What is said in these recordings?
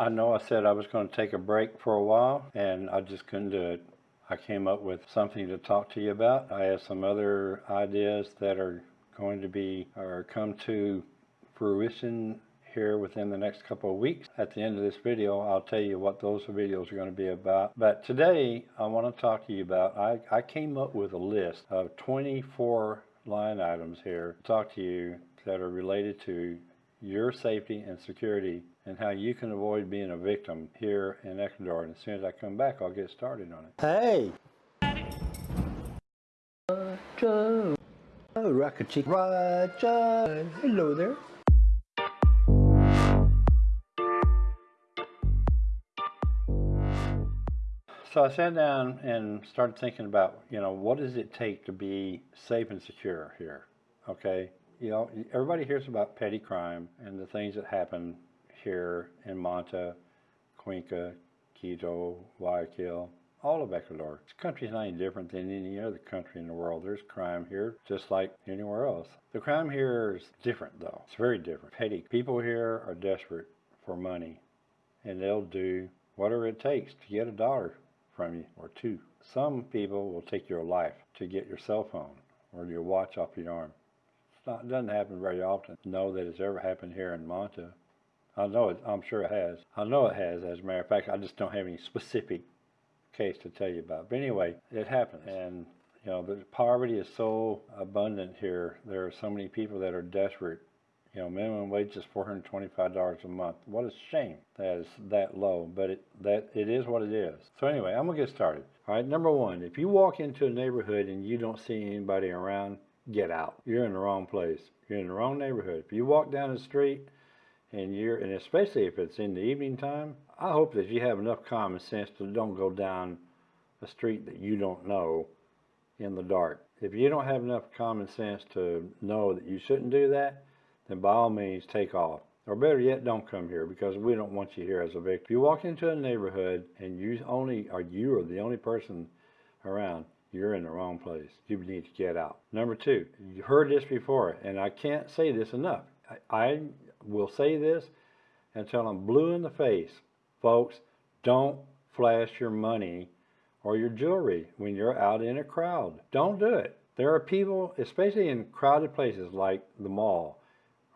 I know I said I was going to take a break for a while and I just couldn't do it. I came up with something to talk to you about. I have some other ideas that are going to be or come to fruition here within the next couple of weeks. At the end of this video, I'll tell you what those videos are going to be about. But today, I want to talk to you about, I, I came up with a list of 24 line items here to talk to you that are related to your safety and security and how you can avoid being a victim here in Ecuador. And as soon as I come back, I'll get started on it. Hey! Roger! Oh, Rocket Chick Roger! Hello there. So I sat down and started thinking about, you know, what does it take to be safe and secure here? Okay, you know, everybody hears about petty crime and the things that happen here in Manta, Cuenca, Quito, Guayaquil, all of Ecuador. This country is not any different than any other country in the world. There's crime here just like anywhere else. The crime here is different though. It's very different. Petty. People here are desperate for money and they'll do whatever it takes to get a dollar from you or two. Some people will take your life to get your cell phone or your watch off your arm it doesn't happen very often. Know that it's ever happened here in Manta. I know it, I'm sure it has. I know it has, as a matter of fact. I just don't have any specific case to tell you about. But anyway, it happens. And, you know, the poverty is so abundant here. There are so many people that are desperate. You know, minimum wage is $425 a month. What a shame that is that low, but it, that, it is what it is. So anyway, I'm going to get started. All right, number one, if you walk into a neighborhood and you don't see anybody around, get out. You're in the wrong place. You're in the wrong neighborhood. If you walk down the street and you're, and especially if it's in the evening time, I hope that you have enough common sense to don't go down a street that you don't know in the dark. If you don't have enough common sense to know that you shouldn't do that, then by all means take off. Or better yet, don't come here because we don't want you here as a victim. If you walk into a neighborhood and you only are you are the only person around, you're in the wrong place. You need to get out. Number two, you heard this before, and I can't say this enough. I, I will say this until I'm blue in the face. Folks, don't flash your money or your jewelry when you're out in a crowd. Don't do it. There are people, especially in crowded places like the mall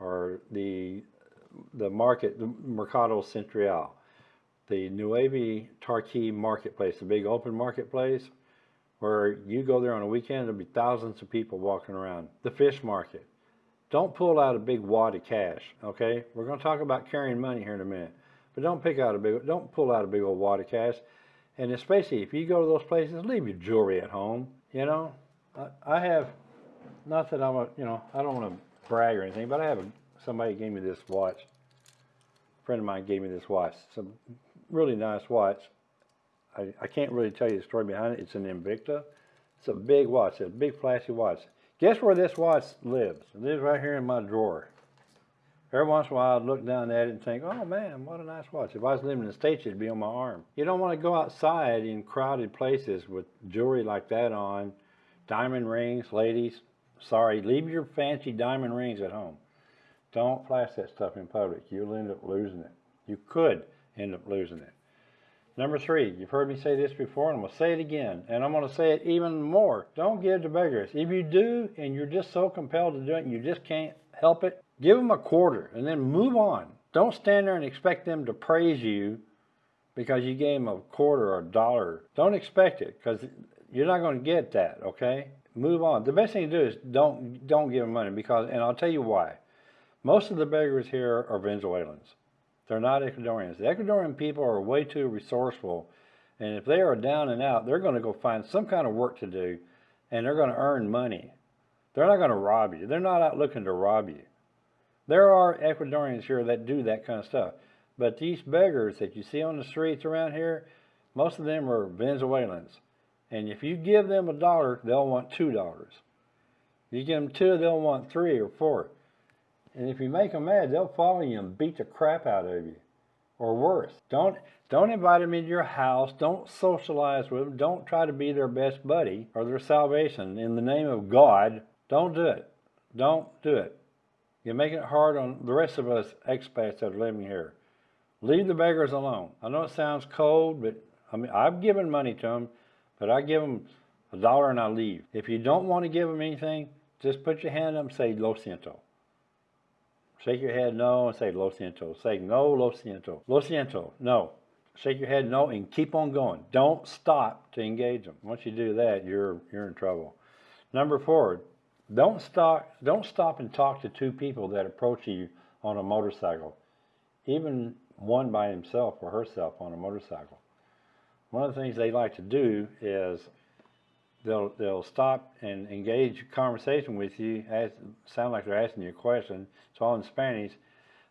or the the market, the Mercado Central, the Nuevo Tarqui marketplace, the big open marketplace, where you go there on a weekend, there'll be thousands of people walking around. The fish market. Don't pull out a big wad of cash, okay? We're going to talk about carrying money here in a minute. But don't pick out a big, don't pull out a big old wad of cash. And especially if you go to those places, leave your jewelry at home. You know, I, I have, not that I'm a, you know, I don't want to brag or anything, but I have a, somebody gave me this watch. A friend of mine gave me this watch. It's a really nice watch. I, I can't really tell you the story behind it. It's an Invicta. It's a big watch. It's a big flashy watch. Guess where this watch lives? It lives right here in my drawer. Every once in a while I'd look down at it and think, oh man, what a nice watch. If I was living in the States, it'd be on my arm. You don't want to go outside in crowded places with jewelry like that on, diamond rings, ladies. Sorry, leave your fancy diamond rings at home. Don't flash that stuff in public. You'll end up losing it. You could end up losing it. Number three, you've heard me say this before, and I'm to say it again, and I'm going to say it even more. Don't give to beggars. If you do, and you're just so compelled to do it, and you just can't help it, give them a quarter, and then move on. Don't stand there and expect them to praise you because you gave them a quarter or a dollar. Don't expect it, because you're not going to get that, okay? Move on. The best thing to do is don't, don't give them money, because, and I'll tell you why. Most of the beggars here are Venezuelans. They're not Ecuadorians. The Ecuadorian people are way too resourceful. And if they are down and out, they're going to go find some kind of work to do and they're going to earn money. They're not going to rob you. They're not out looking to rob you. There are Ecuadorians here that do that kind of stuff. But these beggars that you see on the streets around here, most of them are Venezuelans. And if you give them a dollar, they'll want two dollars. You give them two, they'll want three or four. And if you make them mad, they'll follow you and beat the crap out of you. Or worse. Don't don't invite them into your house. Don't socialize with them. Don't try to be their best buddy or their salvation. In the name of God, don't do it. Don't do it. You're making it hard on the rest of us expats that are living here. Leave the beggars alone. I know it sounds cold, but I mean, I've given money to them, but I give them a dollar and I leave. If you don't want to give them anything, just put your hand up and say lo siento. Shake your head no and say lo siento. Say no, lo siento. Lo siento, no. Shake your head no and keep on going. Don't stop to engage them. Once you do that, you're you're in trouble. Number four, don't stop don't stop and talk to two people that approach you on a motorcycle. Even one by himself or herself on a motorcycle. One of the things they like to do is they'll they'll stop and engage conversation with you, ask, sound like they're asking you a question. It's all in Spanish.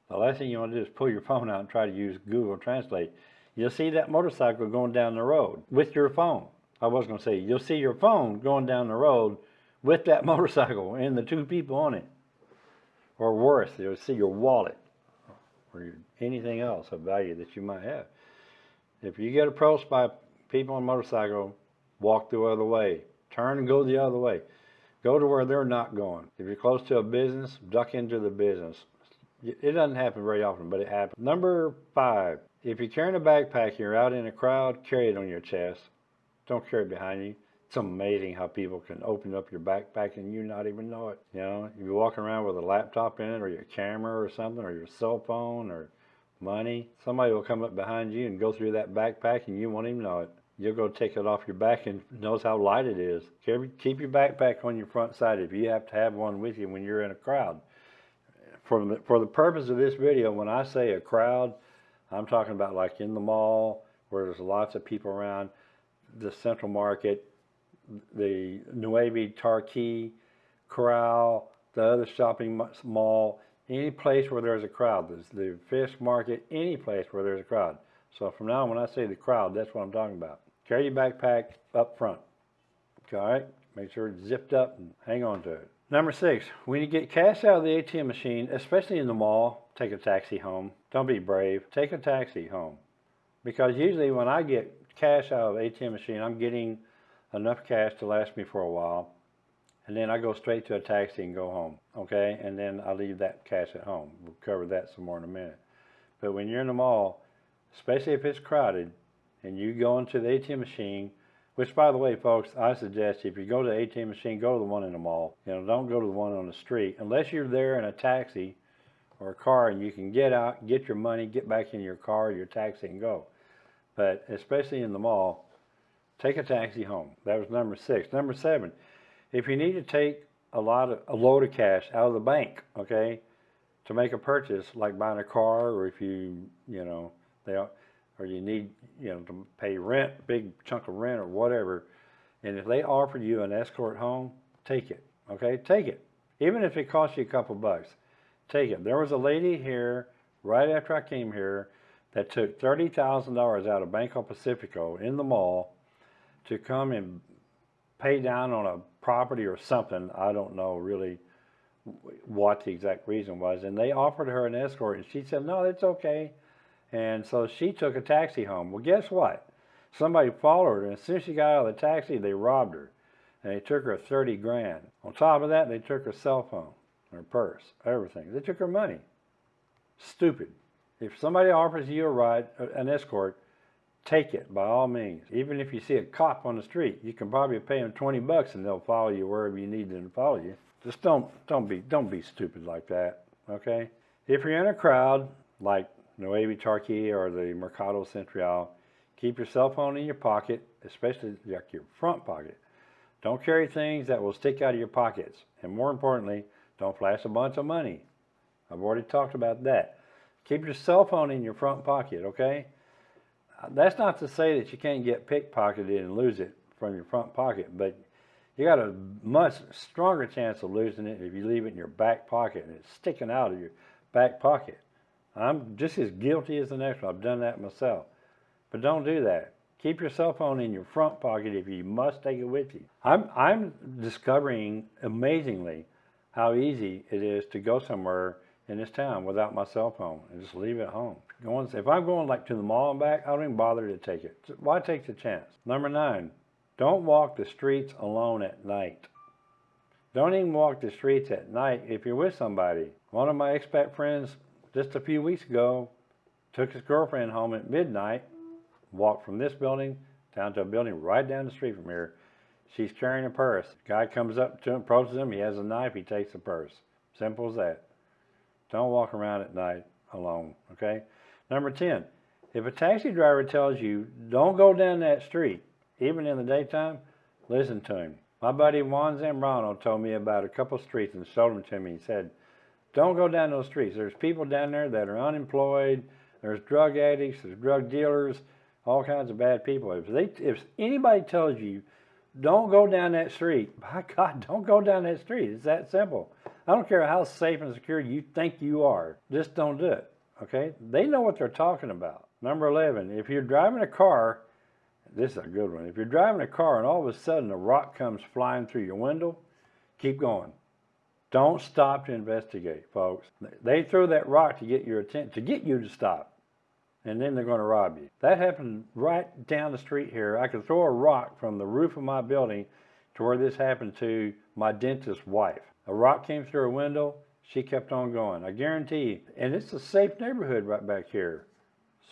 The last thing you want to do is pull your phone out and try to use Google Translate. You'll see that motorcycle going down the road with your phone. I was going to say, you'll see your phone going down the road with that motorcycle and the two people on it. Or worse, you'll see your wallet or anything else of value that you might have. If you get approached by people on a motorcycle, walk the other way. Turn and go the other way. Go to where they're not going. If you're close to a business, duck into the business. It doesn't happen very often, but it happens. Number five, if you're carrying a backpack, and you're out in a crowd, carry it on your chest. Don't carry it behind you. It's amazing how people can open up your backpack and you not even know it. You know, if you're walking around with a laptop in it or your camera or something or your cell phone or money, somebody will come up behind you and go through that backpack and you won't even know it. You'll go take it off your back and knows how light it is. Keep your backpack on your front side if you have to have one with you when you're in a crowd. For the, for the purpose of this video, when I say a crowd, I'm talking about like in the mall where there's lots of people around, the Central Market, the Nuevo Tarqui, Coral, the other shopping mall, any place where there's a crowd, the, the fish market, any place where there's a crowd. So from now on, when I say the crowd, that's what I'm talking about. Carry your backpack up front. All right? Make sure it's zipped up and hang on to it. Number six, when you get cash out of the ATM machine, especially in the mall, take a taxi home. Don't be brave. Take a taxi home. Because usually when I get cash out of the ATM machine, I'm getting enough cash to last me for a while. And then I go straight to a taxi and go home. Okay? And then I leave that cash at home. We'll cover that some more in a minute. But when you're in the mall, especially if it's crowded, and you go into the ATM machine, which by the way, folks, I suggest if you go to the ATM machine, go to the one in the mall. You know, don't go to the one on the street. Unless you're there in a taxi or a car and you can get out, get your money, get back in your car, your taxi and go. But especially in the mall, take a taxi home. That was number six. Number seven, if you need to take a lot of a load of cash out of the bank, okay, to make a purchase, like buying a car, or if you, you know, they, or you need, you know, to pay rent, big chunk of rent or whatever, and if they offer you an escort home, take it, okay, take it, even if it costs you a couple bucks, take it. There was a lady here right after I came here that took $30,000 out of Banco Pacifico in the mall to come and pay down on a property or something. I don't know really what the exact reason was. And they offered her an escort and she said, no, it's okay. And so she took a taxi home. Well, guess what? Somebody followed her and as soon as she got out of the taxi, they robbed her. And they took her 30 grand. On top of that, they took her cell phone, her purse, everything. They took her money. Stupid. If somebody offers you a ride, uh, an escort, take it by all means. Even if you see a cop on the street, you can probably pay them 20 bucks and they'll follow you wherever you need them to follow you. Just don't don't be don't be stupid like that, okay? If you're in a crowd like Nuevo Tarqui or the Mercado Central, keep your cell phone in your pocket, especially like your front pocket. Don't carry things that will stick out of your pockets. And more importantly, don't flash a bunch of money. I've already talked about that. Keep your cell phone in your front pocket, okay? That's not to say that you can't get pickpocketed and lose it from your front pocket, but you got a much stronger chance of losing it if you leave it in your back pocket and it's sticking out of your back pocket. I'm just as guilty as the next one. I've done that myself. But don't do that. Keep your cell phone in your front pocket if you must take it with you. I'm, I'm discovering amazingly how easy it is to go somewhere in this town without my cell phone and just leave it home. Going, if I'm going like to the mall and back, I don't even bother to take it. Why take the chance? Number nine, don't walk the streets alone at night. Don't even walk the streets at night if you're with somebody. One of my expat friends just a few weeks ago took his girlfriend home at midnight, walked from this building down to a building right down the street from here. She's carrying a purse. Guy comes up to him, approaches him, he has a knife, he takes the purse. Simple as that. Don't walk around at night alone, okay? Number 10, if a taxi driver tells you, don't go down that street, even in the daytime, listen to him. My buddy Juan Zambrano told me about a couple streets and showed them to me. He said, don't go down those streets. There's people down there that are unemployed. There's drug addicts. There's drug dealers. All kinds of bad people. If they, if anybody tells you, don't go down that street, by God, don't go down that street. It's that simple. I don't care how safe and secure you think you are. Just don't do it. Okay? They know what they're talking about. Number 11, if you're driving a car, this is a good one. If you're driving a car and all of a sudden a rock comes flying through your window, keep going. Don't stop to investigate, folks. They throw that rock to get your attention, to get you to stop, and then they're going to rob you. That happened right down the street here. I could throw a rock from the roof of my building to where this happened to my dentist's wife. A rock came through her window. She kept on going. I guarantee you. And it's a safe neighborhood right back here.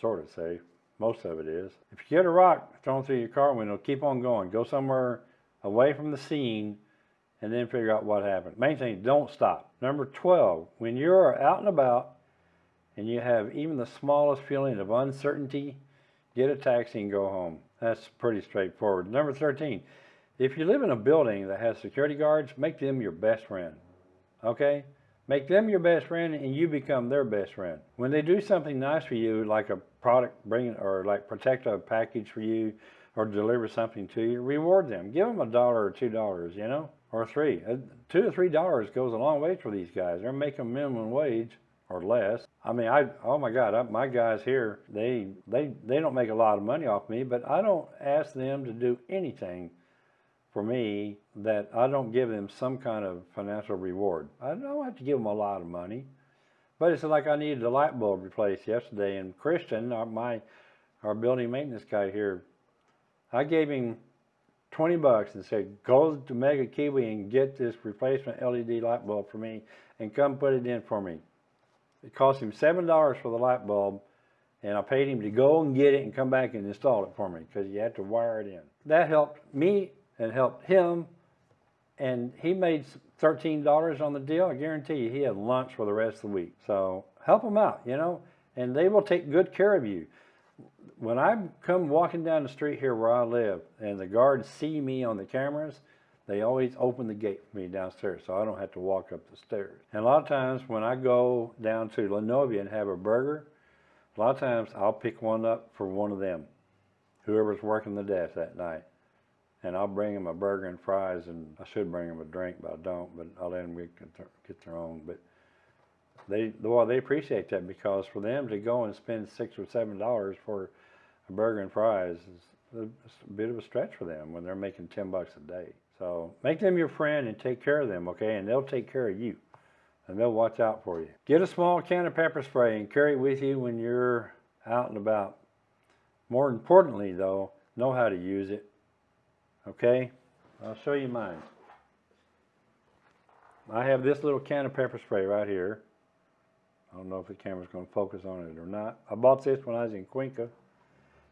Sort of safe. Most of it is. If you get a rock thrown through your car window, keep on going. Go somewhere away from the scene and then figure out what happened. Main thing, don't stop. Number 12, when you're out and about and you have even the smallest feeling of uncertainty, get a taxi and go home. That's pretty straightforward. Number 13, if you live in a building that has security guards, make them your best friend. Okay? Make them your best friend and you become their best friend. When they do something nice for you, like a product bring or like protect a package for you or deliver something to you, reward them. Give them a dollar or two dollars, you know, or three. Uh, Two or three dollars goes a long way for these guys. They're making minimum wage or less. I mean, I oh my God, I, my guys here, they they they don't make a lot of money off me, but I don't ask them to do anything for me that I don't give them some kind of financial reward. I don't have to give them a lot of money, but it's like I needed a light bulb replaced yesterday, and Christian, our, my our building maintenance guy here, I gave him 20 bucks and said, go to Mega Kywi and get this replacement LED light bulb for me and come put it in for me. It cost him $7 for the light bulb and I paid him to go and get it and come back and install it for me because you had to wire it in. That helped me and helped him and he made $13 on the deal. I guarantee you he had lunch for the rest of the week. So help them out, you know, and they will take good care of you when I come walking down the street here where I live and the guards see me on the cameras, they always open the gate for me downstairs so I don't have to walk up the stairs. And a lot of times when I go down to Lenovia and have a burger, a lot of times I'll pick one up for one of them, whoever's working the desk that night. And I'll bring them a burger and fries and I should bring them a drink, but I don't, but I'll let them get, their own. But they, well, they appreciate that because for them to go and spend six or seven dollars for a burger and fries is a, bit of a stretch for them when they're making 10 bucks a day. So make them your friend and take care of them, okay? And they'll take care of you and they'll watch out for you. Get a small can of pepper spray and carry it with you when you're out and about. More importantly, though, know how to use it, okay? I'll show you mine. I have this little can of pepper spray right here. I don't know if the camera's going to focus on it or not. I bought this when I was in Cuenca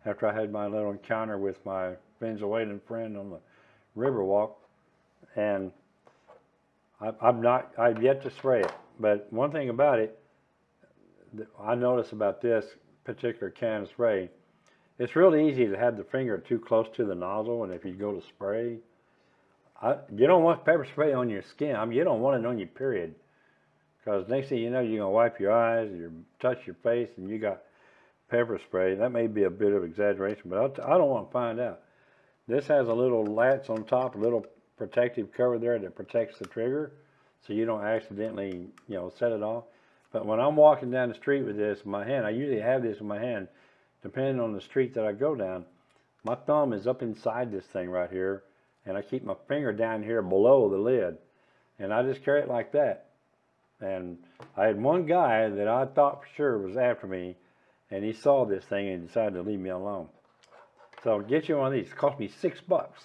after I had my little encounter with my Venezuelan friend on the Riverwalk, and I, I'm not, I've yet to spray it. But one thing about it, I notice about this particular can of spray, it's really easy to have the finger too close to the nozzle, and if you go to spray, I, you don't want pepper spray on your skin. I mean, you don't want it on your period, because next thing you know, you're gonna wipe your eyes, you touch your face, and you got pepper spray. That may be a bit of exaggeration, but I don't want to find out. This has a little latch on top, a little protective cover there that protects the trigger so you don't accidentally, you know, set it off. But when I'm walking down the street with this in my hand, I usually have this in my hand, depending on the street that I go down, my thumb is up inside this thing right here, and I keep my finger down here below the lid, and I just carry it like that. And I had one guy that I thought for sure was after me, and he saw this thing and decided to leave me alone. So get you one of these. It cost me six bucks.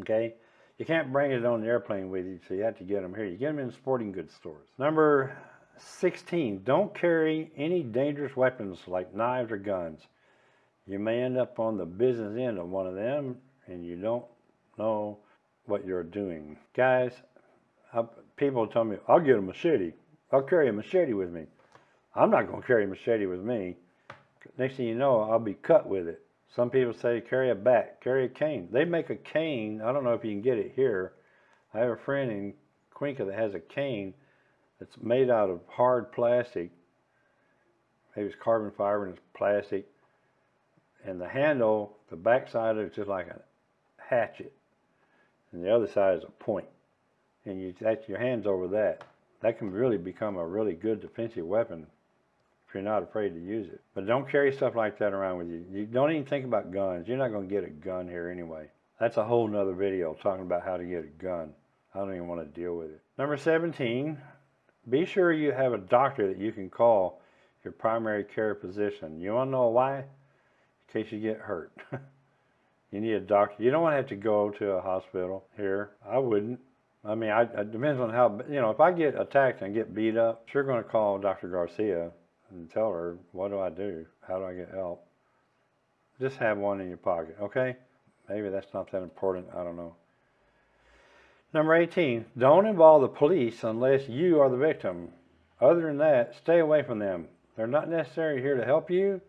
Okay? You can't bring it on the airplane with you, so you have to get them here. You get them in sporting goods stores. Number 16, don't carry any dangerous weapons like knives or guns. You may end up on the business end of one of them and you don't know what you're doing. Guys, I, people tell me, I'll get a machete. I'll carry a machete with me. I'm not going to carry a machete with me. Next thing you know, I'll be cut with it. Some people say carry a bat, carry a cane. They make a cane. I don't know if you can get it here. I have a friend in Cuenca that has a cane that's made out of hard plastic. Maybe it's carbon fiber and it's plastic. And the handle, the back side of it's just like a hatchet. And the other side is a point. And you that's your hands over that. That can really become a really good defensive weapon if you're not afraid to use it. But don't carry stuff like that around with you. You don't even think about guns. You're not going to get a gun here anyway. That's a whole nother video talking about how to get a gun. I don't even want to deal with it. Number 17, be sure you have a doctor that you can call your primary care physician. You want to know why? In case you get hurt. you need a doctor. You don't want to have to go to a hospital here. I wouldn't. I mean, I, it depends on how, you know, if I get attacked and get beat up, sure going to call Dr. Garcia and tell her, what do I do? How do I get help? Just have one in your pocket, okay? Maybe that's not that important. I don't know. Number 18, don't involve the police unless you are the victim. Other than that, stay away from them. They're not necessarily here to help you.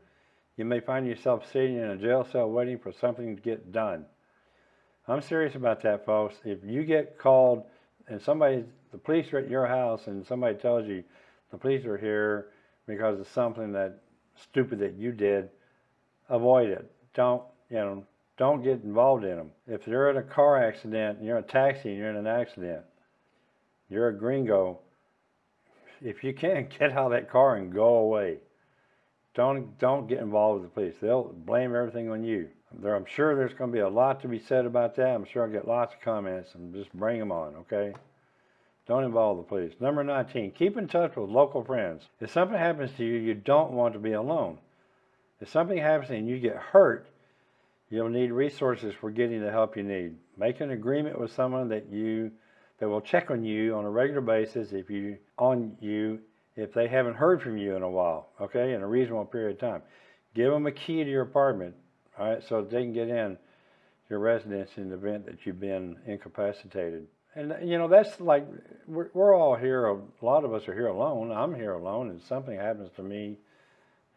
You may find yourself sitting in a jail cell waiting for something to get done. I'm serious about that, folks. If you get called and somebody, the police are at your house and somebody tells you the police are here because of something that stupid that you did, avoid it. Don't, you know, don't get involved in them. If you're in a car accident, you're in a taxi and you're in an accident, you're a gringo, if you can't get out of that car and go away. Don't, don't get involved with the police. They'll blame everything on you. There, I'm sure there's going to be a lot to be said about that. I'm sure I'll get lots of comments and just bring them on, okay? Don't involve the police. Number 19, keep in touch with local friends. If something happens to you, you don't want to be alone. If something happens and you get hurt, You'll need resources for getting the help you need. Make an agreement with someone that you that will check on you on a regular basis if you on you if they haven't heard from you in a while, okay, in a reasonable period of time. Give them a key to your apartment, all right, so they can get in your residence in the event that you've been incapacitated. And you know that's like we're, we're all here. A lot of us are here alone. I'm here alone, and something happens to me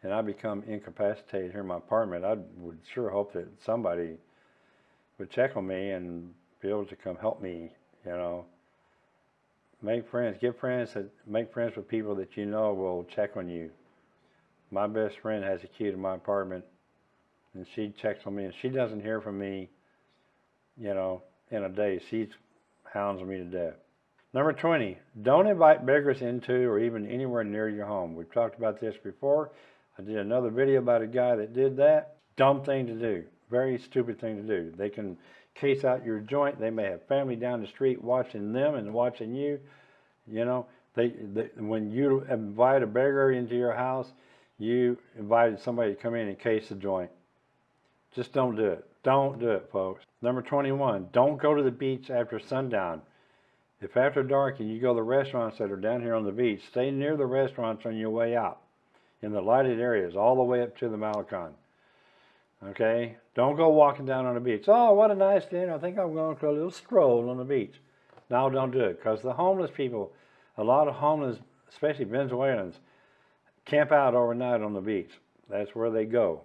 and I become incapacitated here in my apartment, I would sure hope that somebody would check on me and be able to come help me, you know. Make friends, get friends that make friends with people that you know will check on you. My best friend has a key to my apartment and she checks on me and she doesn't hear from me, you know, in a day. She hounds me to death. Number 20, don't invite beggars into or even anywhere near your home. We've talked about this before. I did another video about a guy that did that. Dumb thing to do. Very stupid thing to do. They can case out your joint. They may have family down the street watching them and watching you. You know, they, they when you invite a beggar into your house, you invited somebody to come in and case the joint. Just don't do it. Don't do it, folks. Number 21, don't go to the beach after sundown. If after dark and you go to the restaurants that are down here on the beach, stay near the restaurants on your way out in the lighted areas all the way up to the Malecon. Okay? Don't go walking down on the beach. Oh, what a nice day. I think I'm going to a little stroll on the beach. No, don't do it because the homeless people, a lot of homeless, especially Venezuelans, camp out overnight on the beach. That's where they go.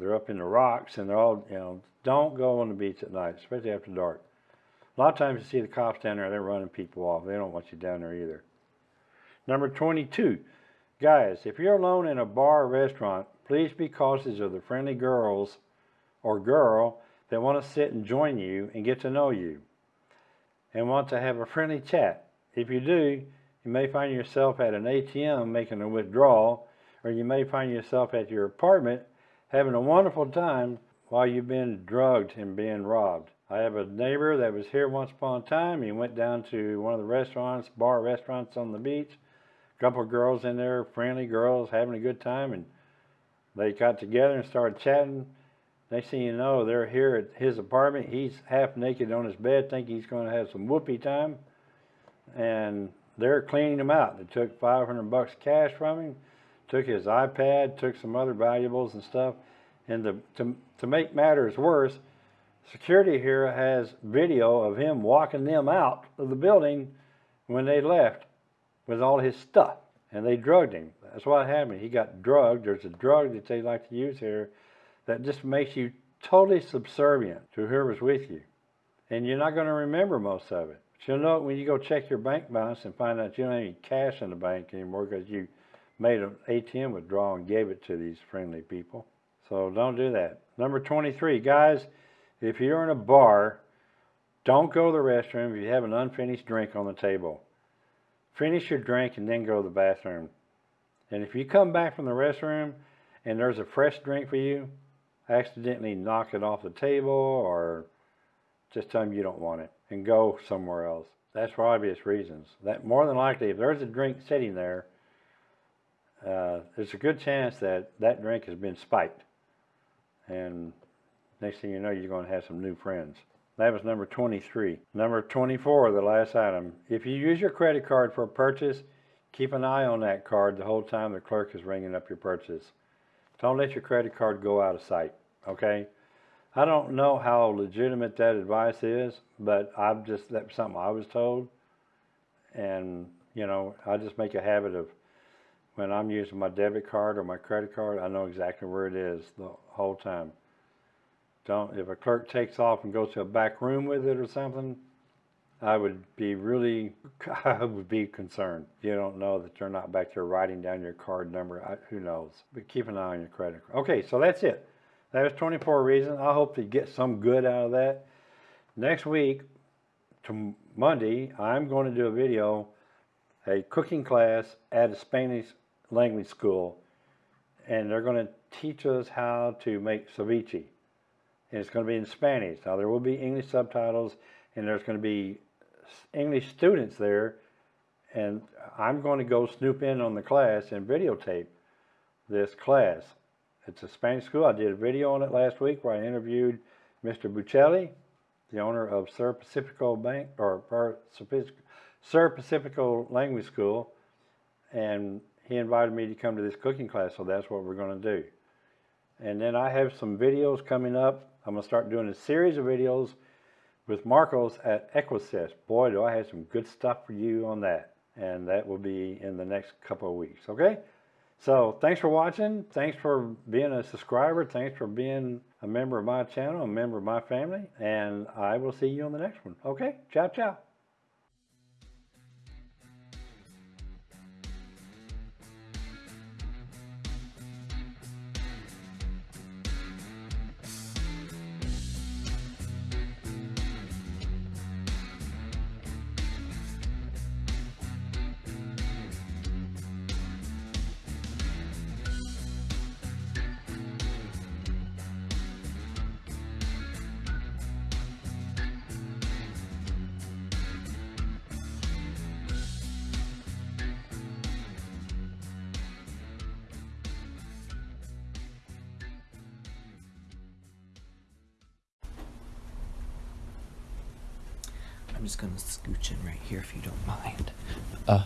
They're up in the rocks and they're all, you know, don't go on the beach at night, especially after dark. A lot of times you see the cops down there, they're running people off. They don't want you down there either. Number 22, Guys, if you're alone in a bar or restaurant, please be cautious of the friendly girls or girl that want to sit and join you and get to know you and want to have a friendly chat. If you do, you may find yourself at an ATM making a withdrawal, or you may find yourself at your apartment having a wonderful time while you've been drugged and being robbed. I have a neighbor that was here once upon a time. He went down to one of the restaurants, bar restaurants on the beach, A couple of girls in there, friendly girls, having a good time, and they got together and started chatting. Next thing you know, they're here at his apartment. He's half naked on his bed, thinking he's going to have some whoopee time. And they're cleaning him out. They took 500 bucks cash from him, took his iPad, took some other valuables and stuff. And to, to, to make matters worse, security here has video of him walking them out of the building when they left with all his stuff. And they drugged him. That's what happened. He got drugged. There's a drug that they like to use here that just makes you totally subservient to whoever's with you. And you're not going to remember most of it. But you'll know it when you go check your bank balance and find out you don't have any cash in the bank anymore because you made an ATM withdrawal and gave it to these friendly people. So don't do that. Number 23, guys, if you're in a bar, don't go to the restroom if you have an unfinished drink on the table. Finish your drink and then go to the bathroom. And if you come back from the restroom and there's a fresh drink for you, accidentally knock it off the table or just tell them you don't want it and go somewhere else. That's for obvious reasons. That more than likely, if there's a drink sitting there, uh, there's a good chance that that drink has been spiked. And next thing you know, you're going to have some new friends. That was number 23. Number 24, the last item. If you use your credit card for a purchase, keep an eye on that card the whole time the clerk is ringing up your purchase. Don't let your credit card go out of sight, okay? I don't know how legitimate that advice is, but I've just, that's something I was told. And, you know, I just make a habit of when I'm using my debit card or my credit card, I know exactly where it is the whole time. Don't, if a clerk takes off and goes to a back room with it or something, I would be really, I would be concerned. You don't know that they're not back there writing down your card number. I, who knows? But keep an eye on your credit card. Okay, so that's it. That was 24 reasons. I hope to get some good out of that. Next week, to Monday, I'm going to do a video, a cooking class at a Spanish language school. And they're going to teach us how to make ceviche. And it's going to be in Spanish. Now, there will be English subtitles, and there's going to be English students there. And I'm going to go snoop in on the class and videotape this class. It's a Spanish school. I did a video on it last week where I interviewed Mr. Buccelli, the owner of Sur Pacifico Bank, or, Sur Pacifico Language School, and he invited me to come to this cooking class, so that's what we're going to do. And then I have some videos coming up. I'm going to start doing a series of videos with Marcos at Equisys. Boy, do I have some good stuff for you on that. And that will be in the next couple of weeks, okay? So thanks for watching. Thanks for being a subscriber. Thanks for being a member of my channel, a member of my family. And I will see you on the next one. Okay? Ciao, ciao. I'm just gonna scooch in right here if you don't mind. Uh.